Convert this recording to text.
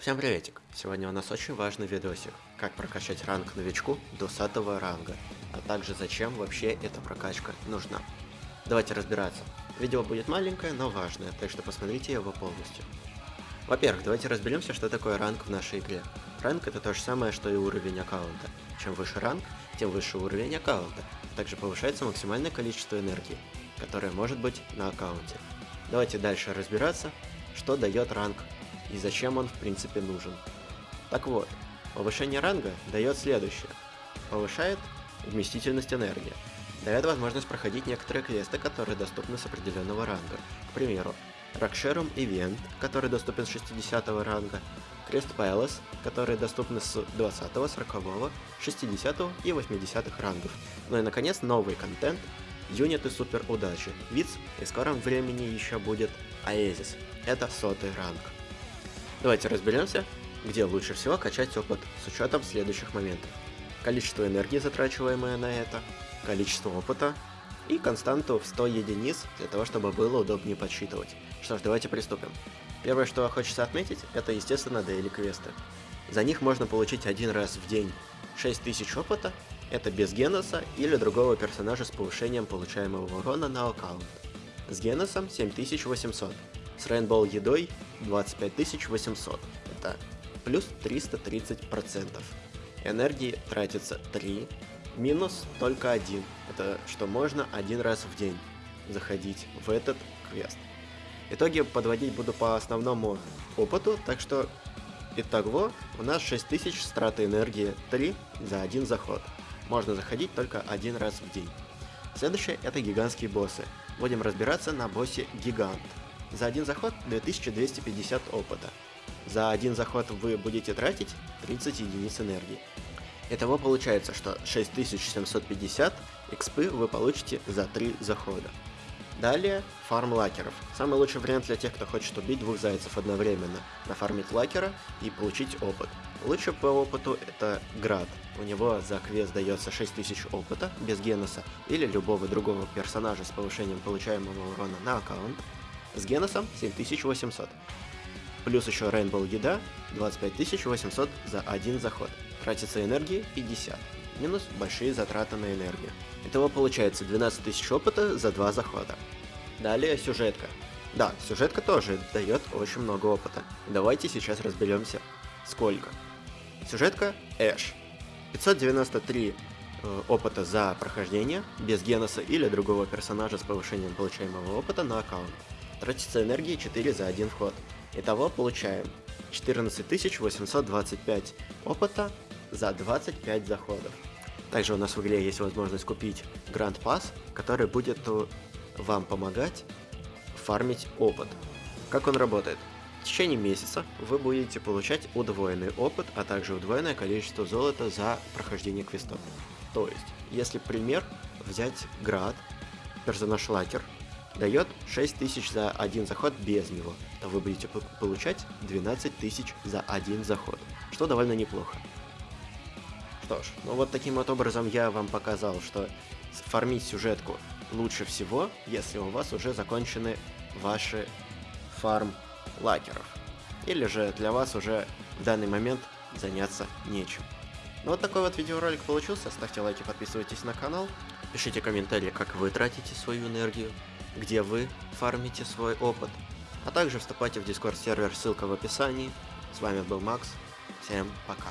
Всем приветик! Сегодня у нас очень важный видосик, как прокачать ранг новичку до 100 ранга, а также зачем вообще эта прокачка нужна. Давайте разбираться. Видео будет маленькое, но важное, так что посмотрите его полностью. Во-первых, давайте разберемся, что такое ранг в нашей игре. Ранг это то же самое, что и уровень аккаунта. Чем выше ранг, тем выше уровень аккаунта. Также повышается максимальное количество энергии, которое может быть на аккаунте. Давайте дальше разбираться, что дает ранг и зачем он в принципе нужен. Так вот, повышение ранга дает следующее. Повышает вместительность энергии. Дает возможность проходить некоторые квесты, которые доступны с определенного ранга. К примеру, Рокшерум Ивент, который доступен с 60 ранга, Крест Пэлас, который доступны с 20, 40, 60 и 80 рангов. Ну и наконец новый контент, юниты супер удачи, Виц и в скором времени еще будет Аэзис, это сотый ранг. Давайте разберемся, где лучше всего качать опыт с учетом следующих моментов. Количество энергии, затрачиваемое на это, количество опыта и константу в 100 единиц для того, чтобы было удобнее подсчитывать. Что ж, давайте приступим. Первое, что хочется отметить, это, естественно, дейли квесты. За них можно получить один раз в день 6000 опыта, это без Геноса или другого персонажа с повышением получаемого урона на аккаунт. С Геносом 7800, с Рейнбоу едой 25800. Это плюс 330%. Энергии тратится 3, минус только один. Это что можно один раз в день заходить в этот квест. Итоги подводить буду по основному опыту, так что итого у нас 6000 страты энергии 3 за один заход. Можно заходить только один раз в день. Следующее это гигантские боссы. Будем разбираться на боссе Гигант. За один заход 2250 опыта. За один заход вы будете тратить 30 единиц энергии. Итого получается, что 6750 экспы вы получите за 3 захода. Далее, фарм лакеров. Самый лучший вариант для тех, кто хочет убить двух зайцев одновременно. Нафармить лакера и получить опыт. Лучше по опыту это Град. У него за квест дается 6000 опыта, без Геноса, или любого другого персонажа с повышением получаемого урона на аккаунт. С Геносом 7800. Плюс еще Rainbow еда 25800 за один заход. Тратится энергии 50. Минус большие затраты на энергию. Итого получается 12 тысяч опыта за два захода. Далее сюжетка. Да, сюжетка тоже дает очень много опыта. Давайте сейчас разберемся, сколько. Сюжетка Эш. 593 э, опыта за прохождение, без Геноса или другого персонажа с повышением получаемого опыта на аккаунт. Тратится энергии 4 за один вход. Итого получаем 14825 опыта за 25 заходов. Также у нас в игре есть возможность купить Гранд Пас, который будет вам помогать фармить опыт. Как он работает? В течение месяца вы будете получать удвоенный опыт, а также удвоенное количество золота за прохождение квестов. То есть, если пример взять Град, персонаж Лакер, дает 6000 за один заход без него, то вы будете получать 12 тысяч за один заход, что довольно неплохо. Что ж, ну вот таким вот образом я вам показал, что фармить сюжетку лучше всего, если у вас уже закончены ваши фарм лакеров. Или же для вас уже в данный момент заняться нечем. Ну вот такой вот видеоролик получился, ставьте лайки, подписывайтесь на канал, пишите комментарии, как вы тратите свою энергию, где вы фармите свой опыт, а также вступайте в дискорд сервер, ссылка в описании. С вами был Макс, всем пока.